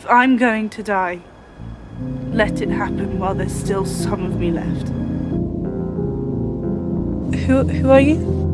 If I'm going to die, let it happen while there's still some of me left. Who, who are you?